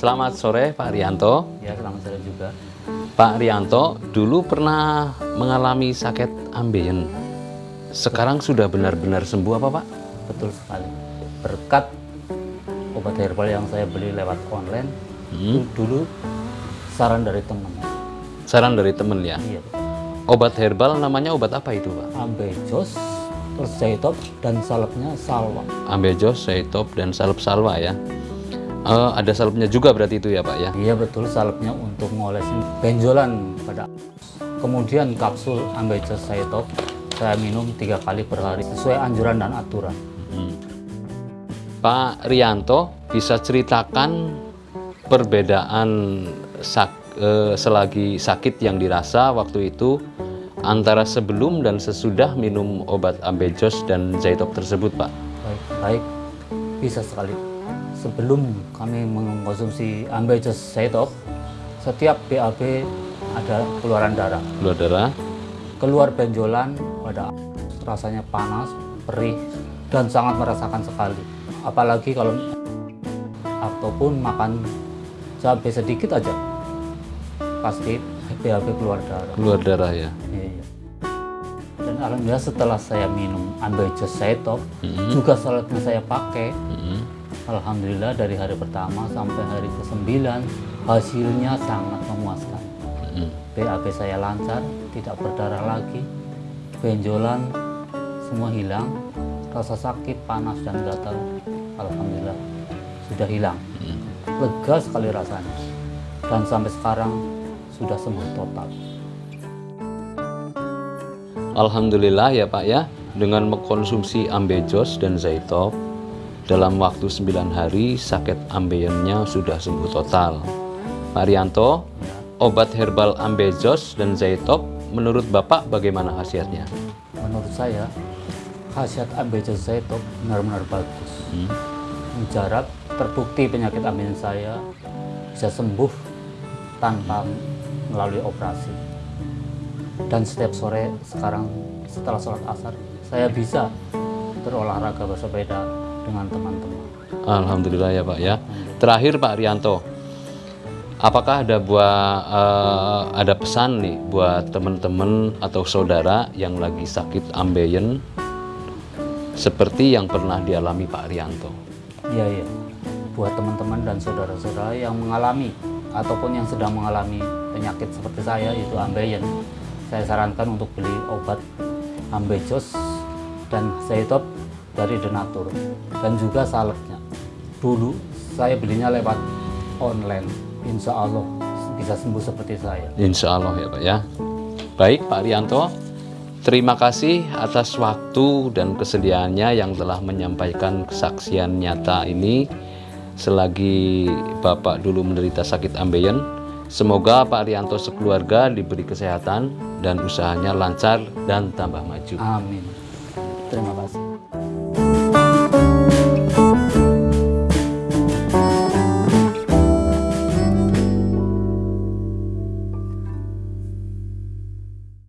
Selamat sore Pak Rianto. Ya, selamat sore juga. Pak Rianto dulu pernah mengalami sakit ambeien. Sekarang sudah benar-benar sembuh apa Pak? Betul sekali. Berkat obat herbal yang saya beli lewat online, Hmm. dulu saran dari teman. Saran dari temen ya. Iya, Obat herbal namanya obat apa itu Pak? ambejos, terus zaitop, dan salepnya salwa. Ambejos, Zaitop, dan salep salwa ya. Eh, ada salepnya juga berarti itu ya Pak ya? Iya betul, salepnya untuk ngolesin benjolan pada Kemudian kapsul ambejos zaitop saya minum tiga kali per hari sesuai anjuran dan aturan. Hmm. Pak Rianto bisa ceritakan perbedaan sak- eh, selagi sakit yang dirasa waktu itu antara sebelum dan sesudah minum obat ambejos dan zaitop tersebut Pak? Baik, baik, bisa sekali. Sebelum kami mengkonsumsi ambejos zaitop, setiap BAB ada keluaran darah. Keluar darah? Keluar benjolan pada rasanya panas, perih, dan sangat merasakan sekali. Apalagi kalau ataupun makan cabai sedikit aja, pasti BAB keluar darah. Keluar darah ya? Iya, iya. Dan alhamdulillah setelah saya minum ambejos zaitop, Mhm. juga salatnya saya pakai, Mhm. Alhamdulillah dari hari pertama sampai hari ke-9 hasilnya sangat memuaskan. BAB saya lancar, tidak berdarah lagi, benjolan semua hilang, rasa sakit, panas dan gatal, alhamdulillah sudah hilang. Lega sekali rasanya. Dan sampai sekarang sudah sembuh total. Alhamdulillah ya Pak ya, dengan mengkonsumsi ambejos dan zaitop, dalam waktu 9 hari sakit ambeiennya sudah sembuh total. Pak Rianto, obat herbal ambejos dan zaitop menurut Bapak bagaimana khasiatnya? Menurut saya, khasiat ambejos zaitop benar-benar bagus. Mujarab terbukti penyakit ambeien saya bisa sembuh tanpa melalui operasi. Dan setiap sore sekarang setelah sholat asar, saya bisa berolahraga bersepeda dengan teman-teman. Alhamdulillah ya Pak ya. Terakhir Pak Rianto, apakah ada buat eh, ada pesan nih buat teman-teman atau saudara yang lagi sakit ambeien seperti yang pernah dialami Pak Rianto? Iya, iya. Buat teman-teman dan saudara-saudara yang mengalami ataupun yang sedang mengalami penyakit seperti saya, yaitu ambeien, saya sarankan untuk beli obat ambejos dan zaitop dari Denatur dan juga salepnya. Dulu saya belinya lewat online, insya Allah bisa sembuh seperti saya. Insya Allah ya Pak ya. Baik Pak Rianto, terima kasih atas waktu dan kesediaannya yang telah menyampaikan kesaksian nyata ini selagi Bapak dulu menderita sakit ambeien. Semoga Pak Rianto sekeluarga diberi kesehatan dan usahanya lancar dan tambah maju. Amin. Terima kasih.